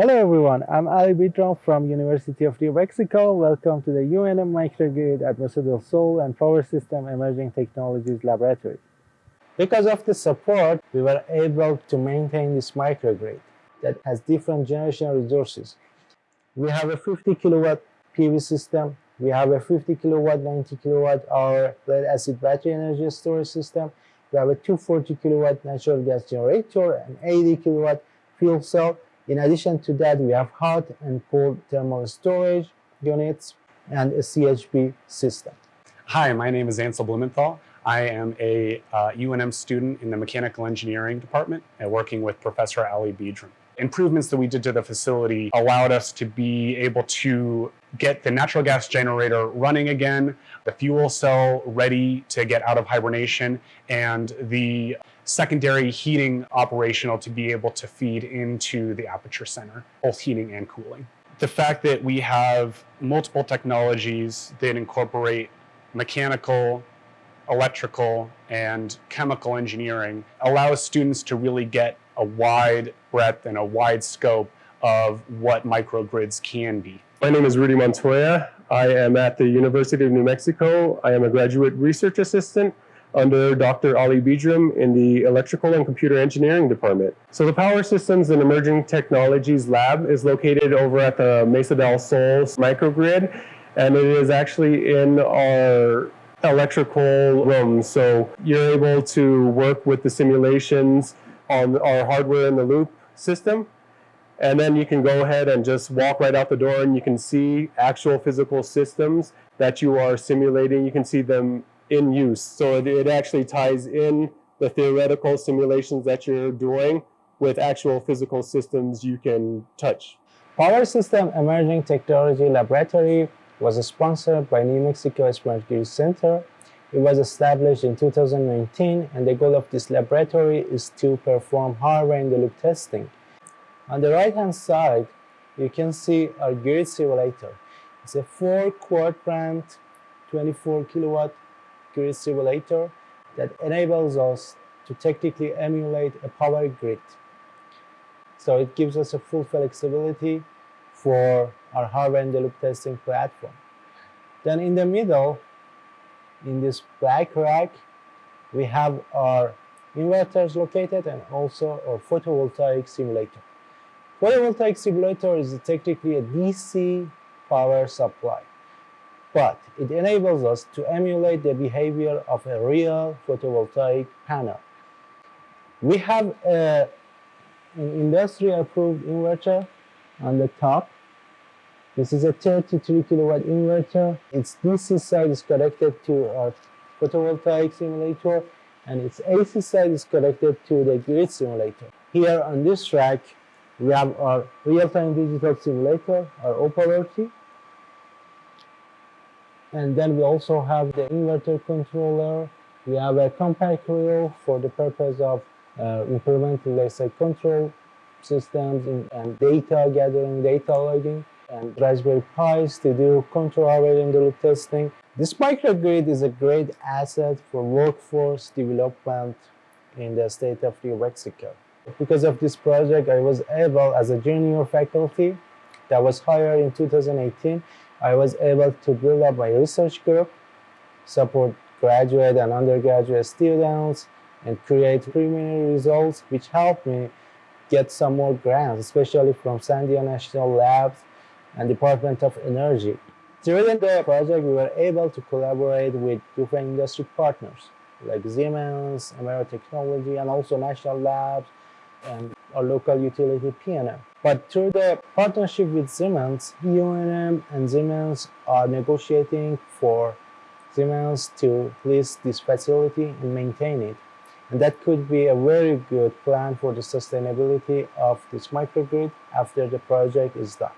Hello everyone, I'm Ali Bidram from University of New Mexico. Welcome to the UNM Microgrid at Mesa del Sol and Power System Emerging Technologies Laboratory. Because of the support, we were able to maintain this microgrid that has different generation resources. We have a 50 kilowatt PV system, we have a 50 kilowatt, 90 kilowatt hour lead acid battery energy storage system, we have a 240 kilowatt natural gas generator, an 80 kilowatt fuel cell, in addition to that, we have hot and cold thermal storage units and a CHP system. Hi, my name is Ansel Blumenthal. I am a uh, UNM student in the Mechanical Engineering Department and working with Professor Ali Bidram. Improvements that we did to the facility allowed us to be able to get the natural gas generator running again, the fuel cell ready to get out of hibernation, and the secondary heating operational to be able to feed into the aperture center, both heating and cooling. The fact that we have multiple technologies that incorporate mechanical, electrical, and chemical engineering allows students to really get a wide breadth and a wide scope of what microgrids can be. My name is Rudy Montoya. I am at the University of New Mexico. I am a graduate research assistant under Dr. Ali Bidram in the Electrical and Computer Engineering Department. So the Power Systems and Emerging Technologies Lab is located over at the Mesa del Sol microgrid, and it is actually in our electrical room. So you're able to work with the simulations on our hardware in the loop system. And then you can go ahead and just walk right out the door and you can see actual physical systems that you are simulating. You can see them in use. So it, it actually ties in the theoretical simulations that you're doing with actual physical systems you can touch. Power System Emerging Technology Laboratory was sponsored by New Mexico Smart Grid Center. It was established in 2019 and the goal of this laboratory is to perform hardware-in-the-loop testing. On the right-hand side, you can see our grid simulator. It's a four quadrant, 24 kilowatt grid simulator that enables us to technically emulate a power grid. So it gives us a full flexibility for our hardware-in-the-loop testing platform. Then in the middle, in this black rack, we have our inverters located and also our photovoltaic simulator. Photovoltaic simulator is technically a DC power supply but it enables us to emulate the behavior of a real photovoltaic panel. We have a, an industry-approved inverter on the top. This is a 33 kilowatt inverter. Its DC side is connected to our photovoltaic simulator and its AC side is connected to the grid simulator. Here on this rack, we have our real-time digital simulator, our OPAL-RT, and then we also have the inverter controller. We have a CompactRIO for the purpose of uh, implementing, let's say, control systems and data gathering, data logging, and Raspberry Pis to do control hardware-in-the-loop testing. This microgrid is a great asset for workforce development in the state of New Mexico. Because of this project, I was able, as a junior faculty that was hired in 2018, I was able to build up my research group, support graduate and undergraduate students, and create preliminary results which helped me get some more grants, especially from Sandia National Labs and Department of Energy. During the project, we were able to collaborate with different industry partners like Siemens, Emera Technology, and also National Labs and our local utility PNM. But through the partnership with Siemens, UNM and Siemens are negotiating for Siemens to lease this facility and maintain it. And that could be a very good plan for the sustainability of this microgrid after the project is done.